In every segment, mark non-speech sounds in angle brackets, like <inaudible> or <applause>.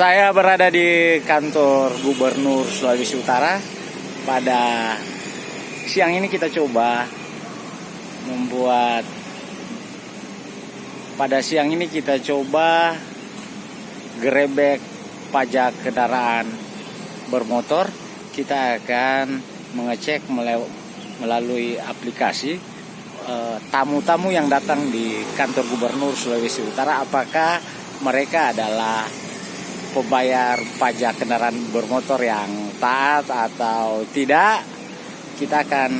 Saya berada di kantor Gubernur Sulawesi Utara. Pada siang ini kita coba membuat pada siang ini kita coba gerebek pajak kendaraan bermotor. Kita akan mengecek melalui aplikasi eh, tamu-tamu yang datang di kantor Gubernur Sulawesi Utara apakah mereka adalah pembayar pajak kendaraan bermotor yang taat atau tidak kita akan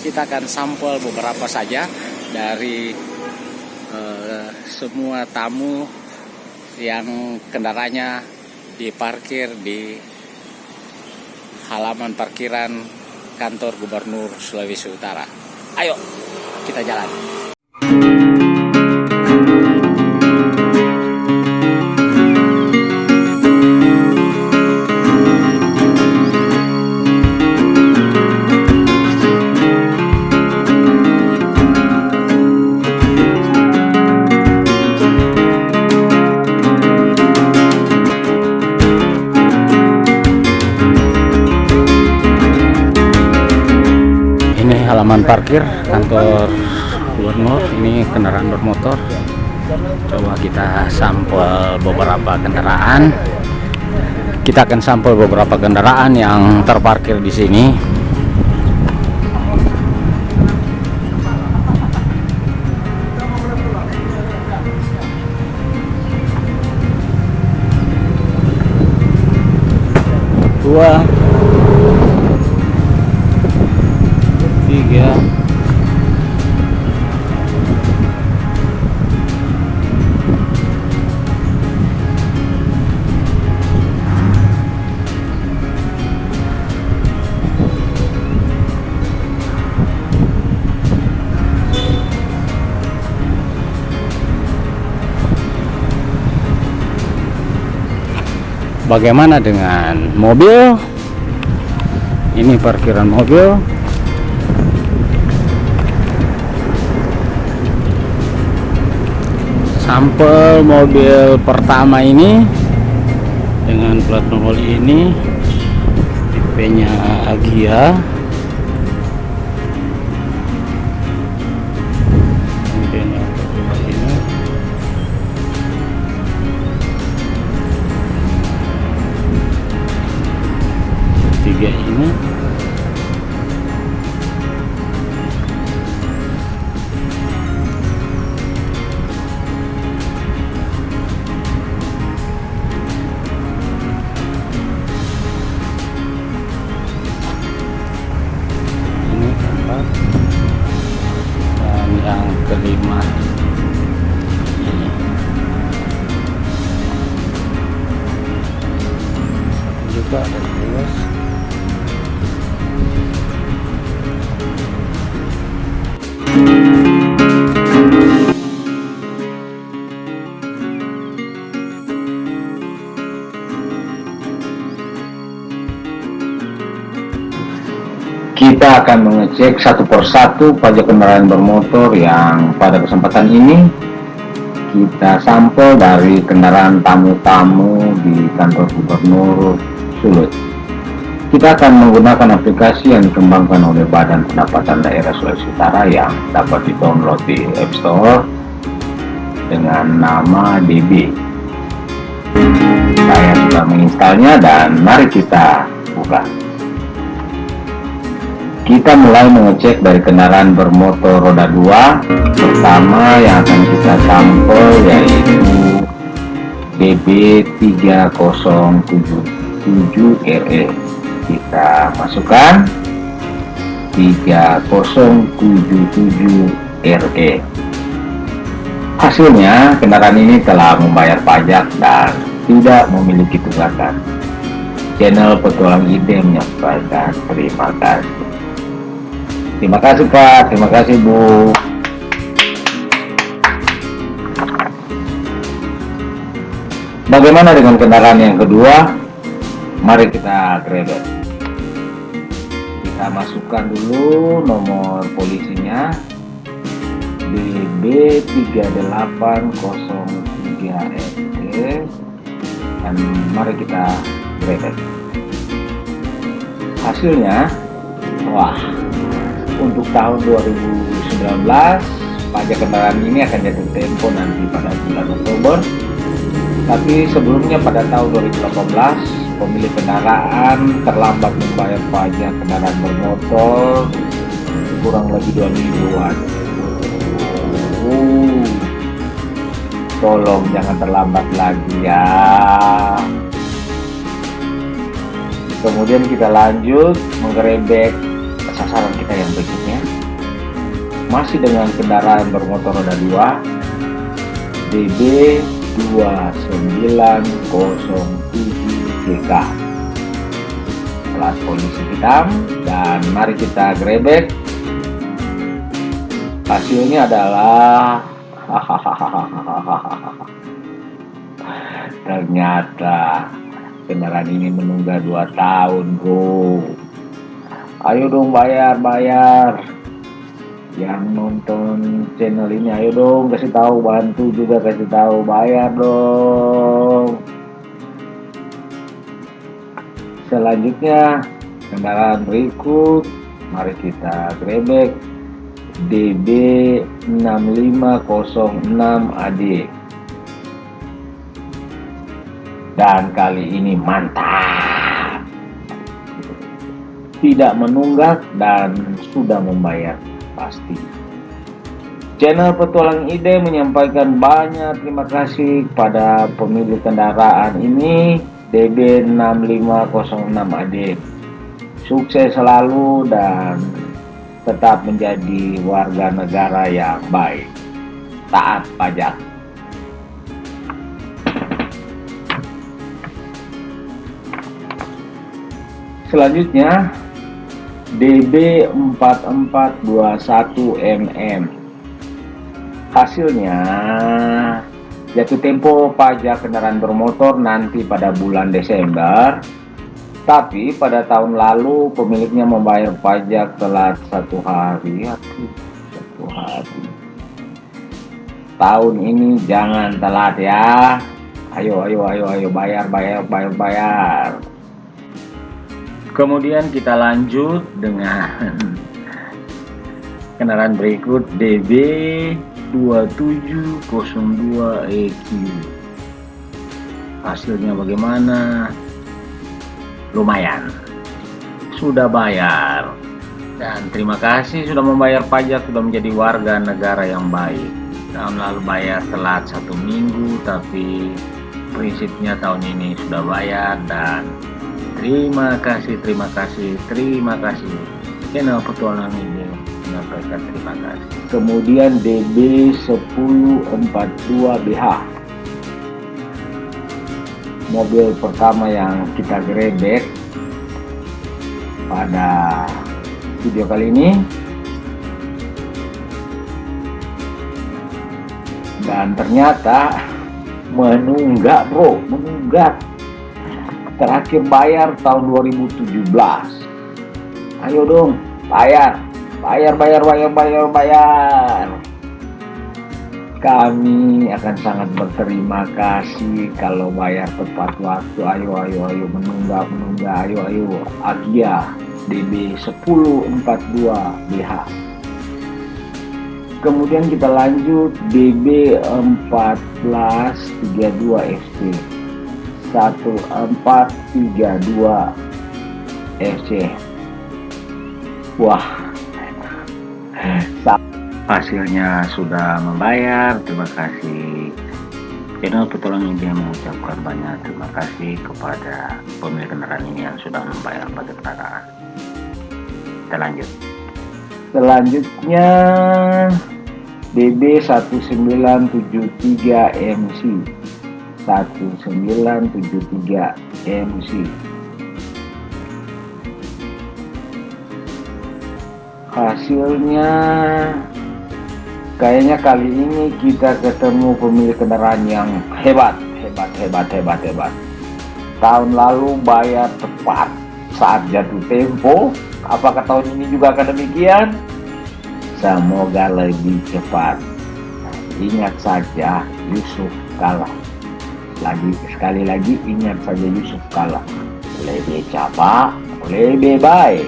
kita akan sampel beberapa saja dari uh, semua tamu yang kendaraannya diparkir di halaman parkiran kantor Gubernur Sulawesi Utara. Ayo kita jalan. Parkir kantor gubernur ini kendaraan bermotor. Coba kita sampel beberapa kendaraan. Kita akan sampel beberapa kendaraan yang terparkir di sini. Dua Bagaimana dengan mobil? Ini parkiran mobil. sampel mobil pertama ini dengan plat nomor ini tipenya Agia tiga ini. Kelima. Juga ada kita akan mengecek satu persatu pajak kendaraan bermotor yang pada kesempatan ini kita sampel dari kendaraan tamu-tamu di kantor gubernur Sulut. Kita akan menggunakan aplikasi yang dikembangkan oleh Badan Pendapatan Daerah Sulawesi Utara yang dapat di-download di App Store dengan nama DB. Saya sudah menginstalnya dan mari kita buka kita mulai mengecek dari kendaraan bermotor roda 2 pertama yang akan kita sampel yaitu BB3077RE kita masukkan 3077RE hasilnya kendaraan ini telah membayar pajak dan tidak memiliki tunggakan. Channel petualang ide menyampaikan terima kasih Terima kasih Pak, terima kasih Bu. Bagaimana dengan kendaraan yang kedua? Mari kita grebek. Kita masukkan dulu nomor polisinya BB3803 ST dan mari kita grebek hasilnya wah untuk tahun 2019 pajak kendaraan ini akan jatuh tempo nanti pada bulan Oktober. Tapi sebelumnya pada tahun 2018 pemilik kendaraan terlambat membayar pajak kendaraan bermotor kurang lebih dua mingguan. Uh, tolong jangan terlambat lagi ya. Kemudian kita lanjut menggerebek sasaran kita yang berikutnya. Masih dengan kendaraan bermotor roda 2 DB 2907 GK plat polisi hitam dan mari kita grebek. Hasilnya adalah <laughs> ternyata kendaraan ini menunggak dua tahun bro ayo dong bayar bayar. Yang nonton channel ini ayo dong kasih tahu bantu juga kasih tahu. Bayar dong. Selanjutnya kendaraan berikut. Mari kita grebek. DB 6506 AD dan kali ini mantap tidak menunggak dan sudah membayar pasti. Channel petualang ide menyampaikan banyak terima kasih pada pemilik kendaraan ini DB6506 AD sukses selalu dan tetap menjadi warga negara yang baik. Taat pajak. Selanjutnya DB4421MM Hasilnya jatuh tempo pajak kendaraan bermotor nanti pada bulan Desember. Tapi pada tahun lalu pemiliknya membayar pajak telat satu hari. Satu hari. Tahun ini jangan telat ya. Ayo ayo ayo ayo bayar bayar bayar bayar kemudian kita lanjut dengan kendaraan berikut DB 2702EQ hasilnya bagaimana? Lumayan. Sudah bayar. Dan terima kasih sudah membayar pajak sudah menjadi warga negara yang baik. Tahun lalu bayar telat satu minggu tapi prinsipnya tahun ini sudah bayar dan Terima kasih, terima kasih, terima kasih. Channel petualang ini menyampaikan terima kasih. Kemudian DB 1042BH mobil pertama yang kita grebek pada video kali ini dan ternyata menunggak bro menunggak terakhir bayar tahun 2017 ayo dong bayar. Bayar bayar bayar bayar bayar. Kami akan sangat berterima kasih kalau bayar tepat waktu. Ayo ayo ayo menunggak menunggak ayo ayo Agia DB 1042 BH kemudian kita lanjut DB 1432 FT 1432 FC wah hasilnya sudah membayar. Terima kasih. Channel petualang ini mengucapkan banyak terima kasih kepada pemilik kendaraan ini yang sudah membayar pajak kendaraan. Kita lanjut. Selanjutnya DB 1973 MC 1973 MC hasilnya kayaknya kali ini kita ketemu pemilik kendaraan yang hebat hebat hebat hebat hebat. Tahun lalu bayar tepat saat jatuh tempo. Apakah tahun ini juga akan demikian? Semoga lebih cepat. Ingat saja Yusuf kalah lagi sekali lagi ingat saja Yusuf kalah lebih cepat lebih baik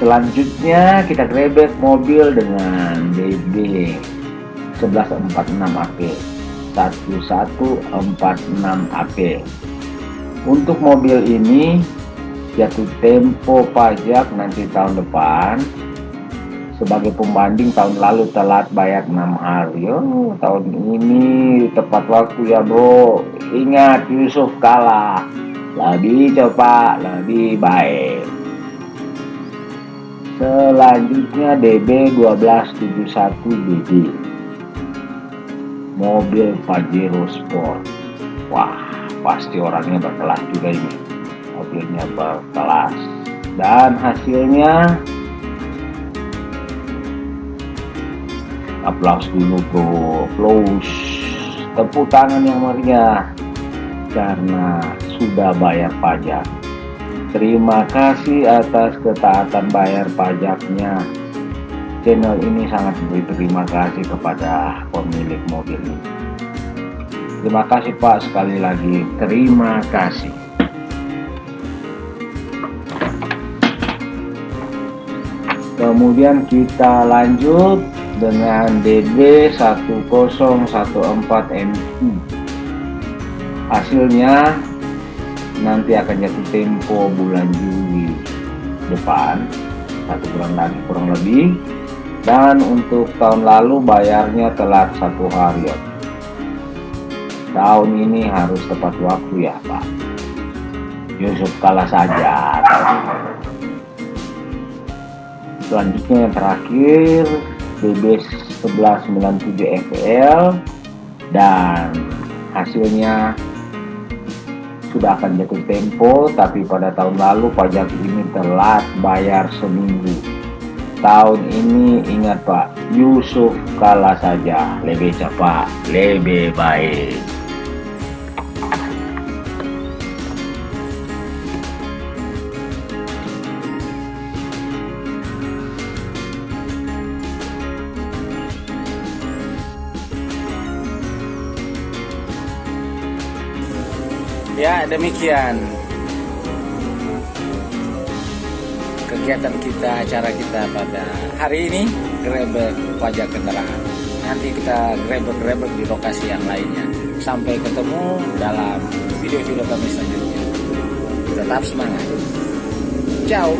selanjutnya kita grebek mobil dengan DB 1146 AP 1146 AP untuk mobil ini jatuh tempo pajak nanti tahun depan sebagai pembanding tahun lalu telat bayar 6 hari. Oh, tahun ini tepat waktu ya bro. Ingat Yusuf kalah. Lebih cepat lebih baik. Selanjutnya DB 1271 DB mobil Pajero Sport. Wah pasti orangnya berkelas juga ini. Mobilnya berkelas. Dan hasilnya aplaus dulu bro. Aplaus. Tepuk tangan yang meriah. Karena sudah bayar pajak. Terima kasih atas ketaatan bayar pajaknya. Channel ini sangat berterima kasih kepada pemilik mobil ini. Terima kasih pak sekali lagi. Terima kasih. Kemudian kita lanjut dengan DB 1014MI hasilnya nanti akan jatuh tempo bulan Juli depan satu bulan lagi kurang lebih. Dan untuk tahun lalu bayarnya telat satu hari tahun ini harus tepat waktu ya Pak. Yusuf kalah saja. Selanjutnya yang terakhir BB 1197 FL dan hasilnya sudah akan jatuh tempo tapi pada tahun lalu pajak ini telat bayar seminggu. Tahun ini ingat Pak Yusuf kalah saja. Lebih cepat lebih baik Ya demikian kegiatan kita, acara kita pada hari ini grebek pajak kendaraan. Nanti kita grebek-grebek di lokasi yang lainnya. Sampai ketemu dalam video-video kami selanjutnya. Tetap semangat. Ciao.